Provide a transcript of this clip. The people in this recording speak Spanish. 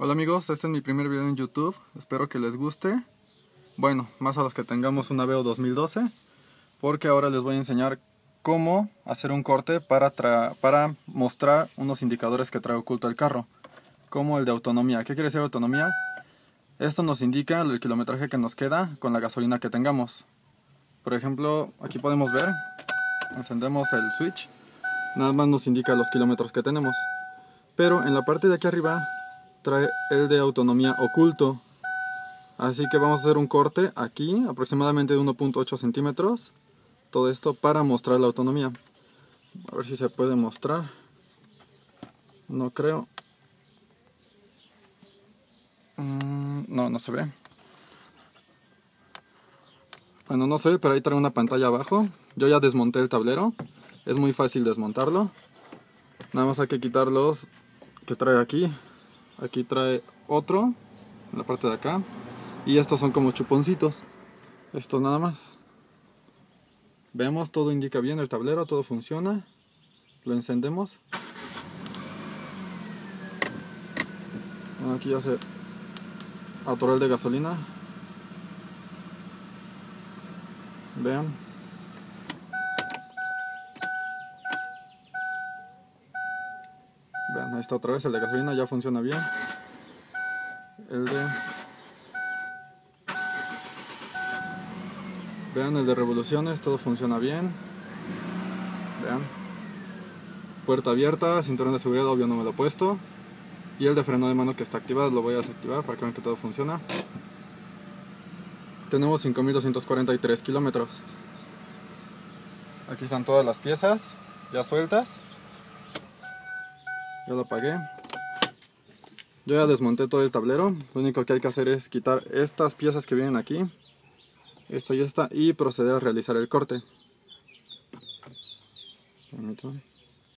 Hola amigos, este es mi primer video en YouTube, espero que les guste. Bueno, más a los que tengamos una Veo 2012, porque ahora les voy a enseñar cómo hacer un corte para, para mostrar unos indicadores que trae oculto el carro, como el de autonomía. ¿Qué quiere decir autonomía? Esto nos indica el kilometraje que nos queda con la gasolina que tengamos. Por ejemplo, aquí podemos ver, encendemos el switch, nada más nos indica los kilómetros que tenemos. Pero en la parte de aquí arriba trae el de autonomía oculto. Así que vamos a hacer un corte aquí, aproximadamente de 1.8 centímetros. Todo esto para mostrar la autonomía. A ver si se puede mostrar. No creo. Mm, no, no se ve. Bueno, no se ve, pero ahí trae una pantalla abajo. Yo ya desmonté el tablero. Es muy fácil desmontarlo. Nada más hay que quitar los que trae aquí aquí trae otro en la parte de acá. Y estos son como chuponcitos. Esto nada más. Vemos todo indica bien el tablero todo funciona. Lo encendemos. Aquí ya se atoró de gasolina. Vean Vean, ahí está otra vez el de gasolina, ya funciona bien. El de... Vean el de revoluciones, todo funciona bien. Vean. Puerta abierta, cinturón de seguridad, obvio no me lo he puesto. Y el de freno de mano que está activado, lo voy a desactivar para que vean que todo funciona. Tenemos 5243 kilómetros. Aquí están todas las piezas ya sueltas. Ya lo apagué. Yo ya desmonté todo el tablero. Lo único que hay que hacer es quitar estas piezas que vienen aquí. Esto y esta. Y proceder a realizar el corte. Permítame.